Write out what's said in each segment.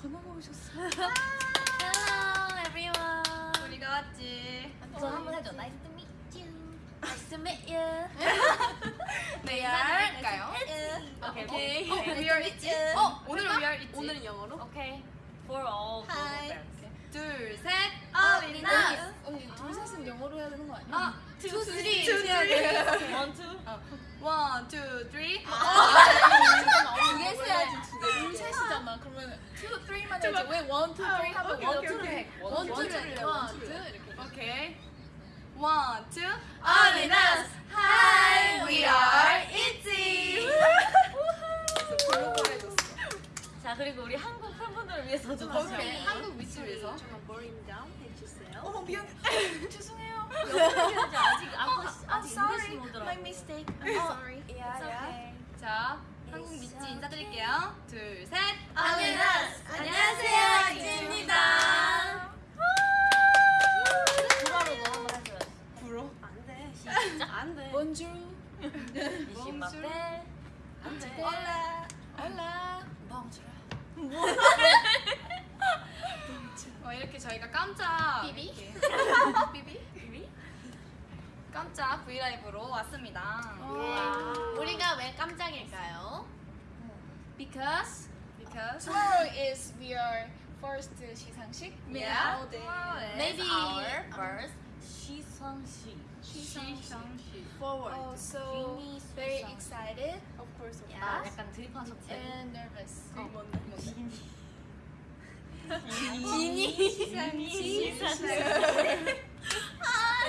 전화가 오셨어. Hello everyone. 우리가 왔지. 저 한번 해줘. Nice to meet you. Nice to meet you. 네, 할까요? 오케이. 어, We are 있지. 어, 오늘 we are 있지. 오늘은 영어로? 오케이. For all global Hi. friends. 둘, 셋. 어린아. 언니 둘 셋은 영어로 해야 되는 거 아니야? 아, two, three. two, three. One, two. One, two, three. 잠깐만, 두 개 써야지, 두 개. 둘 셋이잖아. 그러면 two, 왜 오케이, one, 오케이, two를 오케이. 해? two를 해. two 이렇게. 오케이. One, two. 어린아스. Hi, we are ITZY. 자 그리고 우리 한국 팬분들을 위해서 좀 오케이. 하시죠. 한국 위치 위해서. 잠깐 버림 다운 해주세요. 어, 미안. 죄송해요. 아직 안 어, 아직 I'm sorry. My mistake. I'm sorry. It's okay. 깜짝일까요? Because because Tomorrow is we are first 시상식. yeah, All day. tomorrow is Maybe our First 시상식. 시상식. forward. Oh, so 비니 very 시상식. excited. Of course, of 아, course. 약간 드립하셨지? And nervous. 어. 뭔데? 비니 시상식.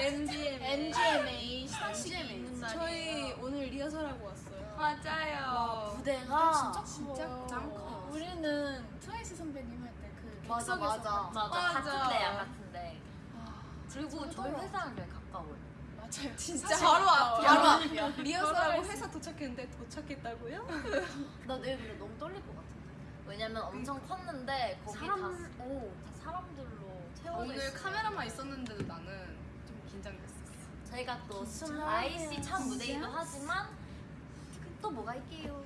NGMA. NGMA 시상식이 있는 날이에요. 저희 오늘 리허설하고 왔어요. 맞아요. 무대가 진짜 커. 짱 커. 우리는 트와이스 선배님 할 때 그 맞아 맞아 맞아 맞아. 같은 데 야 같은데 아, 그리고 저희. 회사랑 되게 가까워요 맞아요. 진짜 바로 앞이야. 바로 앞이야. 리허설하고 회사 도착했는데 도착했다고요? 나 내일 근데 너무 떨릴 것 같은데 왜냐면 엄청 컸는데 거기 사람- 다, 오, 다 사람들로 채워져 오늘 있어요 카메라만 있었는데도 나는 좀 긴장됐었어. 저희가 또 진짜? IC 참 무대이기도 진짜? 하지만 또 뭐가 있게요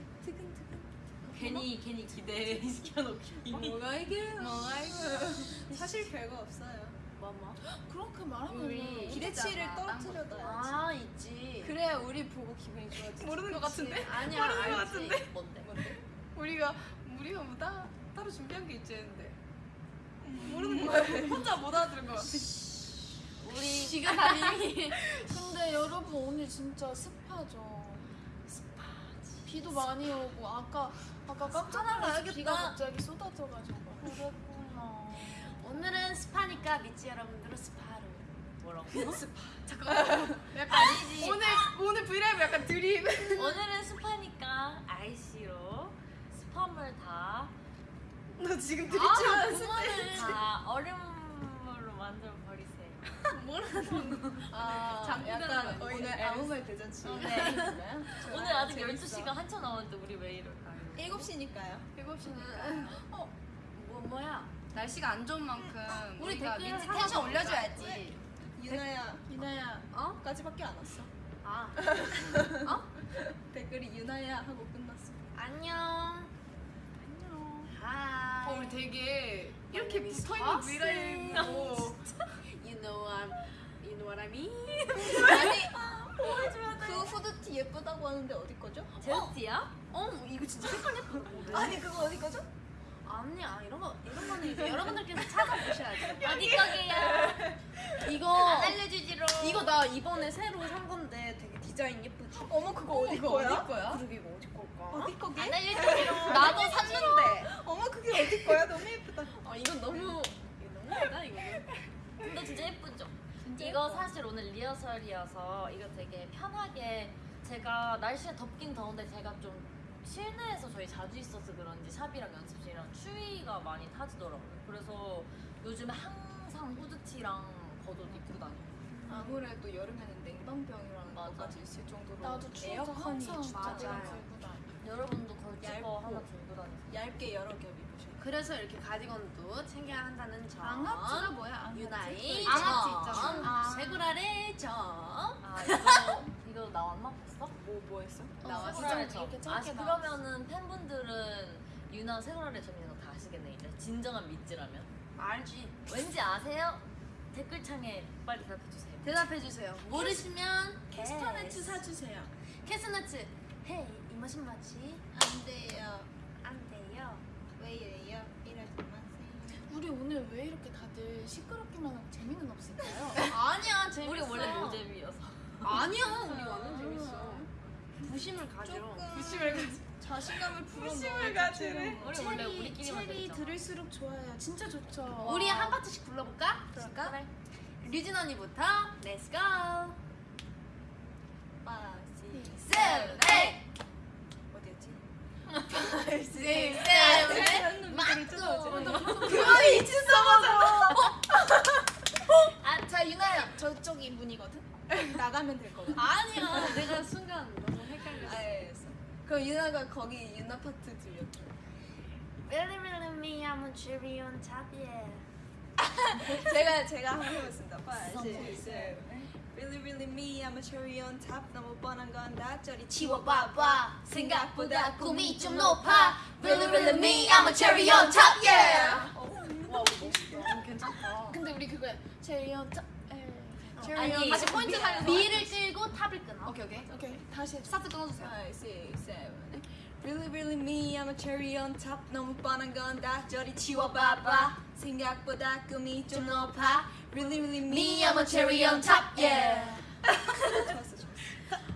괜히 괜히 기대 시켜놓기 뭐가 이게? 뭐가 이거? 사실 별거 없어요. 뭐뭐 그렇게 말하면 우리 기대치를 딴 떨어뜨려놔야지. 아 있지 그래야 우리 보고 기분이 좋아지지. 모르는 것 같은데? 아니야 모르는 것 알지 같은데? 뭔데 우리가 우리가 뭐 따, 따로 준비한 게 있지 했는데 모르는 거야. 혼자 못 알아들은 거 같아. 우리 지금 이미 근데 여러분 오늘 진짜 습하죠. 비도 많이 오고 아까 아까 깜짝 놀라서 비가 갑자기 쏟아져가지고. 그랬구나 오늘은 스파니까 미치 여러분들은 스파로 뭐라고? 약간 아니지. 오늘 오늘 브이라이브 약간 드립. 오늘은 스파니까 IC로 스팸을 다, 너 지금 아, 드립 그만해. 다 얼음으로 만들어 버리세요. 아, 오늘 아니지? 아무 말 대잔치. 네. 있나요? 오늘 아직 재밌어. 12시가 한참 남았는데 우리 왜 이럴까요? 7시니까요. 7시니까. 뭐, 뭐야? 날씨가 안 좋은 만큼 우리 댓글 텐션 더 올려줘야지. 유나야, 이나야 어? 까지밖에 안 왔어. 아, 댓글이 유나야 하고 끝났어. 안녕. 안녕. 하이. 어, 우리 되게 이렇게 name is 붙어 있는 Foxy. 브이라이브로 You know I'm, you know what I mean? 보여줘야 그 후드티 예쁘다고 하는데 어디 거죠? 제스티야? 어, 이거 진짜 색깔 예쁘다. 아니 그거 어디 거죠? 아니야 이런 거 이런 거는 이제 여러분들께서 찾아보셔야죠. 어디 거게요? 이거 알려주지로. 이거 나 이번에 새로 산 건데 되게 디자인 예쁘지? 어머 그거 어디 이거 거야? 어디 거야? 그러게 이거 어디 걸까? 어디 거게? 안 알려주지로. 나도 샀는데. 어머 그게 어디 거야? 너무 예쁘다. 아 이건 너무 이거 너무하다 이거. 근데 진짜 예쁘죠? 이거 사실 오늘 리허설이어서 이거 되게 편하게 제가 날씨가 덥긴 더운데 제가 좀 실내에서 저희 자주 있어서 그런지 샵이랑 연습실이랑 추위가 많이 타지더라고요. 그래서 요즘에 항상 후드티랑 겉옷 입고 다녀요. 아무래도 여름에는 냉방병이라는 맞아. 것까지 있을 정도로 나도 추워서 에어컨이 항상 맞아요. 다녀. 여러분도 걸치거 얇고. 하나 들고 다니세요. 얇게 여러 겹 입으셔. 그래서 이렇게 가디건도 챙겨야 한다는 점. 앙하츠가 뭐야? 유나의 앙하츠 점. 있잖아. 아. 세구라의 점. 아 이거 이거 나왔나 봤어? 뭐 뭐 했어? 나왔어. 세구라의 진짜 점. 이렇게 아 그러면은 팬분들은 유나 세구라의 점이라는 거다 아시겠네 이제 진정한 미찌라면? 알지. 왠지 아세요? 댓글창에 빨리 대답해주세요. 대답해주세요. 모르시면 캐스터네츠 사주세요. 캐스너츠. 헤이 이 맛은 맞지? 안 돼요. 안 돼요. 왜 이래요? 이러지 마세요. 우리 오늘 왜 이렇게 다들 시끄럽기만 하고 재미는 없을까요? 아니야 재밌어. 우리 원래 노잼이어서. 아니야 우리 완전 재밌어. 부심을 가져. 부심을 가지. 자신감을. 부심을 가지네. 우리 원래 우리끼리만 체리 재밌잖아. 들을수록 좋아요. 진짜 좋죠. 우리 한 파트씩 불러볼까? 그럴까? 그래. 류진 언니부터 Let's go six, Seven, eight. 어디였지? Six, seven, eight. 맞고. 그만이 이치 써봐서. 아, 자 유나야, 저쪽이 문이거든. 나가면 될 거거든. 아니야 내가 순간 너무 헷갈렸어. 알겠어. 그럼 유나가 거기 유나 파트 들려줘. Really, really me, I'm a cherry on top, yeah. 제가 제가 한번 해보겠습니다. Seven. Really, really me, I'm a cherry on top. 너무 뻔한 건 다 저리 치워봐봐. 생각보다 꿈이 좀 높아. Really, really me, I'm a cherry on top, yeah. 와, 멋있다. 괜찮다. 근데 우리 그거야. Cherry on top. 아니, 다시 포인트 살려서 me를 끌고 top을 끊어. 오케이 오케이 오케이 다시. 스타트 끊어주세요. Seven. Really, really me, I'm a cherry on top. 너무 뻔한 건 다 저리 치워봐봐. 생각보다 꿈이 좀 높아. Really, really me, I'm a cherry on top, yeah. 좋았어, 좋았어.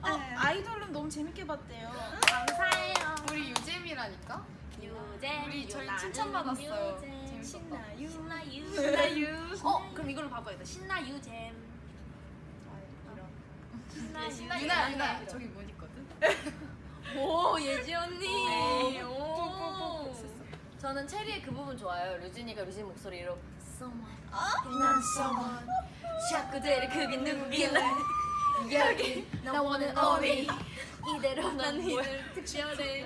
어, 아이돌은 너무 재밌게 봤대요. 감사해요. 우리 유잼이라니까? 유잼. 우리 저희 칭찬받았어요. 재밌었다. 신나유. 신나유. 신나유. 어, 그럼 이걸로 바꿔야겠다. 신나유 잼. 신나유. 유나 유나 저기 문 있거든. 오, 예지 언니. 오. 오. 저는 체리의 그 부분 좋아요. 류진이가 류진 목소리로 Someone, 난 someone 대를 크게 누구길래 여기 나 원은 어리. 이대로 난 뭘. 특별해.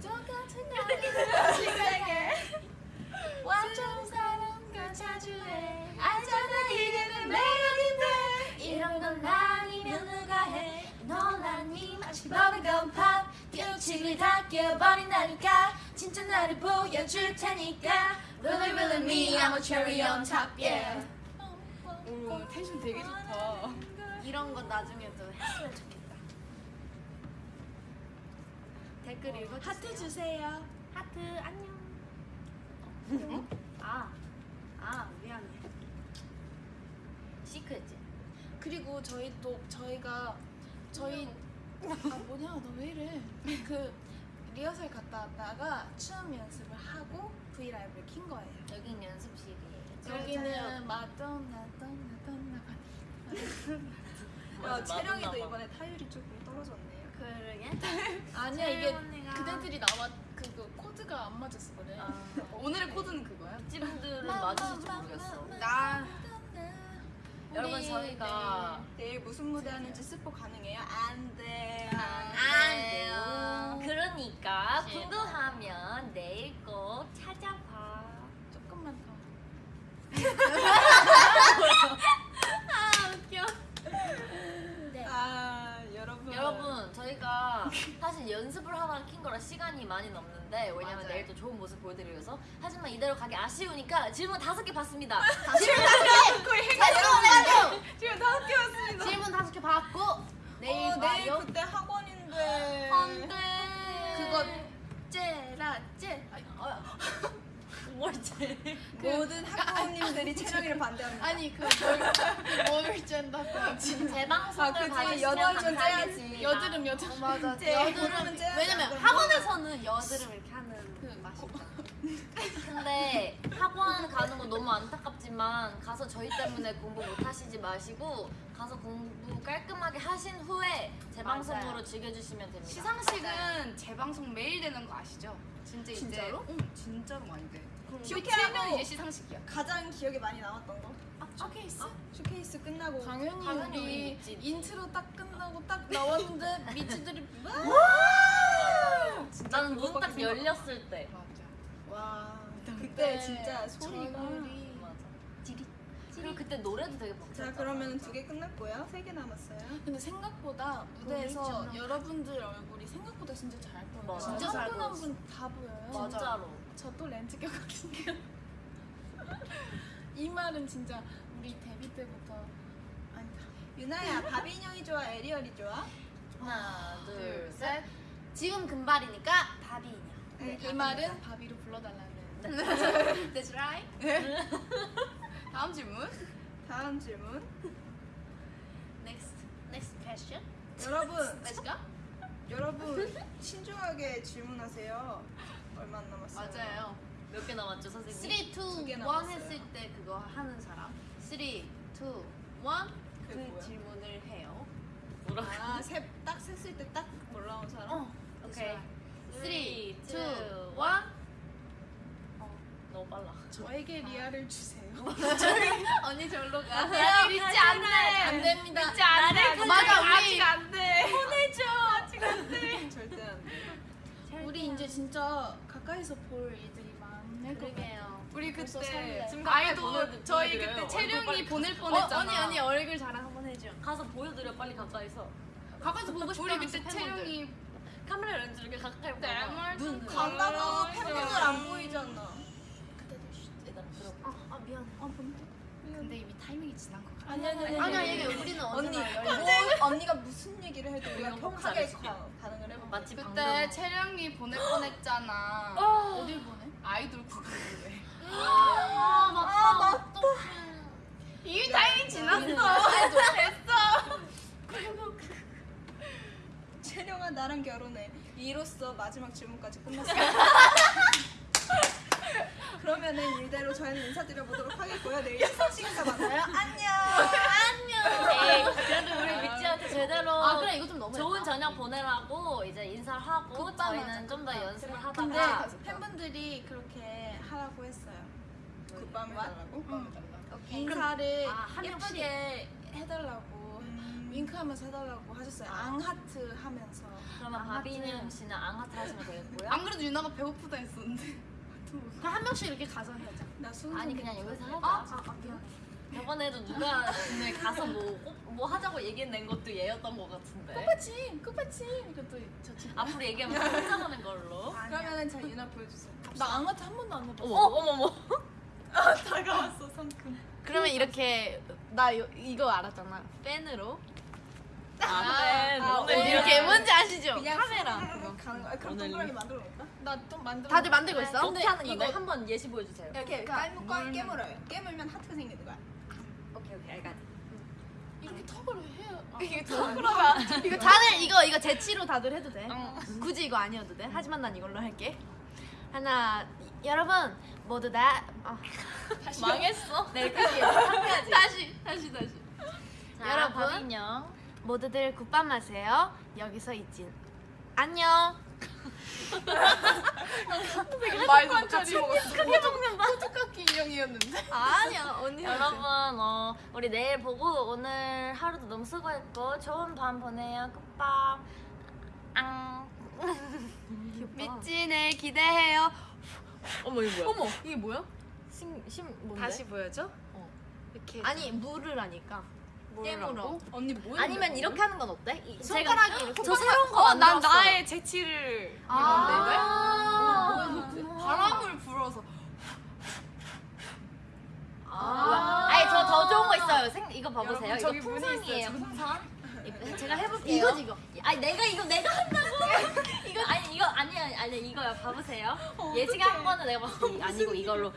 저 같은 나를 시작해. 완전 사랑과 자주 해. 알잖아 이게 내 매력인 너란이 마치 버블건 팝 규칙을 다 깨버린다니까 진짜 나를 보여줄 테니까 Really really me I'm a cherry on top yeah 오 텐션 되게 좋다. 이런 건 나중에도 했으면 좋겠다. 댓글 읽어주세요. 하트 주세요 하트 안녕. 아, 아 미안해. 시크했지. 그리고 저희 또 저희가 저희 아 뭐냐 너 왜 이래 그 리허설 갔다 왔다가 춤 연습을 하고 V 라이브를 킨 거예요 여긴 연습실이에요. 여기는 마돈나 돈나 돈나 야, 맞았나 봐. 이번에 타율이 조금 떨어졌네요. 그러게. 아니야 이게 언니가- 그대들이 나와 그거 코드가 안 맞았어 그래 아, 오늘의 코드는 그거야? 찌분들은 맞으실지 모르겠어. 나 여러분 저희가 내일 무슨 무대 하는지 스포 가능해요? 안 돼. 안 돼요. 그러니까 궁금하면 내일 꼭 찾아봐. 조금만 더 아 웃겨. 아, 여러분. 여러분 저희가 사실 연습을 하다가 킨 거라 시간이 많이 넘는데 왜냐면 맞아요. 내일 또 좋은 모습 보여드리기 위해서 하지만 이대로 가기 아쉬우니까 질문 다섯 개 받습니다. 지금 다섯 개 왔습니다. 질문 다섯 개 받고 내일 어, 내일. 그때 학원인데. 안돼. 그거 째라 째 뭘 제일 모든 학부모님들이 체력이를 반대합니다. 아니 그뭘 아, 그치. 봐주시면 여덟 번 감사하겠습니다. 째야지. 여드름 여드름 맞아. 제 여드름은 째야 왜냐면 돼. 학원에서는 여드름 이렇게 하는 그 맛이. 근데 학원 가는 거 너무 안타깝지만 가서 저희 때문에 공부 못 하시지 마시고 가서 공부 깔끔하게 하신 후에 재방송으로 맞아요. 즐겨주시면 됩니다. 시상식은 재방송 매일 되는 거 아시죠? 진짜 이제 진짜로? 응 진짜로 많이 돼. 쇼케하면 이제 시상식이야. 가장 기억에 많이 남았던 거. 쇼케이스 쇼케이스 끝나고 당연히, 당연히 우리. 인트로 딱 끝나고 딱 나왔는데 믿지들이 나는 문 딱 열렸을 때. 맞아. 와 그때 진짜 소리가. 그리고 그때 노래도 되게 벅찼잖아. 자 그러면 두 개 끝났고요. 세 개 남았어요. 근데 생각보다 무대에서 여러분들 얼굴이 생각보다 진짜 잘 보여요. 맞아. 진짜 진짜 잘 한분 한분 다 보여요. 진짜로. 저 또 렌즈 꼈거든요. 이 말은 진짜 우리 데뷔 때부터 아니다. 유나야 바비 인형이 좋아 에리얼이 좋아? 하나, 둘, 둘, 셋. 셋. 지금 금발이니까 바비 인형. 네, 이 말은 바비로 불러달라는. That's right. 다음 질문. 다음 질문 Next. Next question. 여러분 Let's go. 여러분 신중하게 질문하세요 얼마 안 남았어요 맞아요. 몇 개 남았죠, 선생님? 3, 2, 1 두개 남았어요. 했을 때 그거 하는 사람. 3, 2, 1. 그게 그 뭐야? 질문을 해요. 뭐라고? 아, 세, 딱 셌을 때 딱 올라온 사람? 어. 오케이. 3, 2, 1. 1. 너무 빨라. 저에게 리아를 주세요. 언니 절로 가. 야, 믿지 않네. 안 됩니다. 믿지 않네. 맞아, 우리 아직 안 돼. 절대 안 돼. 우리 이제 진짜 가까이서 볼 일들이 많을. 그러게요. 우리 그때 아이돌 저희. 그때 채령이 보낼 어, 뻔했잖아. 언니 언니 얼굴 자랑 한번 해줘. 가서 보여드려, 빨리 가까이서. 가까이서 보고 싶다. 우리 그때 채령이 카메라 렌즈 이렇게 가까이 보고. 눈, 간다고 팬분들 안 보이잖아. 아, 아 미안해. 어, 본다. 근데 이미 타이밍이 지난 것 같아. 아니, 아니, 아니. 아니야 얘기 우리는 언니, 뭐. 언니가 무슨 얘기를 해도 우리가 평하게 반응을 해봐. 마치 그때 방금. 채령이 보낼 뻔했잖아. 어딜 보내? 아이돌 구글에. 아 맞다. 이미 타이밍 지났어. 채령아 나랑 결혼해. 이로써 마지막 질문까지 끝났어. 그러면은 이대로 저희는 인사드려보도록 하겠고요. 내일 시상식에서 만나요. 안녕. 에이, 그래도 우리 미찌한테 제대로 아 그래 이거 좀 너무. 좋은 저녁 보내라고 이제 인사를 하고 굿밤 저희는 좀 더. 연습을 근데 하다가 팬분들이 그렇게 하라고 했어요. 굿밤 해달라고? 인사를 아. 예쁘게 해달라고 음. 윙크하면서 해달라고 하셨어요. 앙하트 하면서. 그러면. 바비는 씨는 앙하트 하시면 되겠고요. 안 그래도 유나가 배고프다 했었는데. 그럼 한 명씩 이렇게 가서 하자. 나 수능 아니 그냥 여기서 하자. 아, 아, 아 미안해. 저번에도 누가 오늘 가서 뭐, 꼭- 뭐 하자고 얘기해낸 것도 얘였던 것 같은데. 끝받침, 끝받침. 이것도 저 친구. 앞으로 얘기하면 혼자하는 걸로. 그러면은 자 유나 보여주세요. 나 앙하트 한 번도 안 해봤어. 어머 어머 어머. 다가왔어 상큼. 그러면 이렇게 나 요, 이거 알았잖아. 팬으로. 아, 그래. 아, 오늘 이렇게 뭔지 아시죠? 카메라. 가는 거. 아, 그럼 오늘 동그라미 만들어? 나좀 만들어. 다들 만들고 있어? 어떻게 하는 건데? 한번 예시 보여주세요. 이렇게 그러니까 깔무과 깨물어요. 깨물면 하트가 생기는 거야. 오케이 오케이 알겠. 이렇게 턱을 해요. 아, 이게 그러면 이거 다들 이거 이거 재치로 다들 해도 돼. 굳이 이거 아니어도 돼. 하지만 난 이걸로 할게. 하나 이- 여러분 모두 다 아, 망했어. 네 해야지. 다시 다시 다시. 자, 여러분. 모두들 굿밤 하세요. 여기서 있진 안녕. 말도 같이 먹었어. 크게 먹는 봐. 똑같기 인형이었는데. 아니야 언니. 여러분 어, 우리 내일 보고 오늘 하루도 너무 수고했고 좋은 밤 보내요. 굿밤. 앙. 미찌 내일 기대해요. 어머 이거 뭐야? 어머 이게 뭐야? 심 심 뭔데? 다시 보여줘? 어. 이렇게 아니 물을 하니까 깨물어. 언니 뭐야? 아니면 이렇게 하는 건 어때? 이- 손가락이 제가- 이렇게 저 새로운 거 어, 난 만들었어. 나의 재치를 아. 이건데 바람을 불어서 아. 아니 저 더 좋은 거 있어요. 생, 이거 봐보세요. 여러분, 저기 이거 문이 풍선이에요. 있어요, 풍선. 이거 제가 해볼게요. 이거지 이거. 아니 내가 이거 내가 한다고. 이거 아니 이거 아니 아니 아니 이거요. 봐보세요. 예지가 한 거는 내가 봤을 때 아니고 이걸로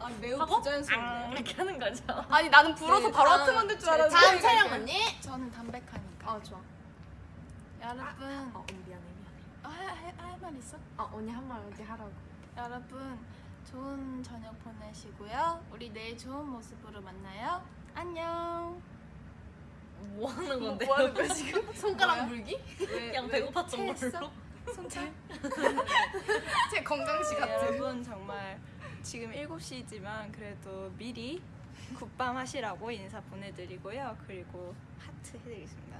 아 매우 하고 부자연스럽네. 앙 이렇게 하는 거죠. 아니 나는 불어서 네, 바로 하트 만들 줄 네, 알았는데 다음 촬영 언니. 저는 담백하니까. 어 좋아. 여러분, 어 언니 미안해 미안해. 할말 있어? 어 언니 한말 어디 하라고. 여러분, 좋은 저녁 보내시고요. 우리 내일 좋은 모습으로 만나요. 안녕. 뭐 하는 건데? 뭐 하는 거야 지금? 손가락 물기? 그냥 배고팠던 체했어? 걸로. 손차? 제 건강식 네, 같은 여러분 정말 지금 7시지만 그래도 미리 굿밤 하시라고 인사 보내드리고요. 그리고 하트 해드리겠습니다.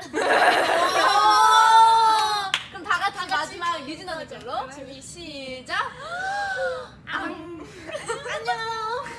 그럼 다 같이 마지막 유진 언니 걸로 준비 시작. 앙. 안녕.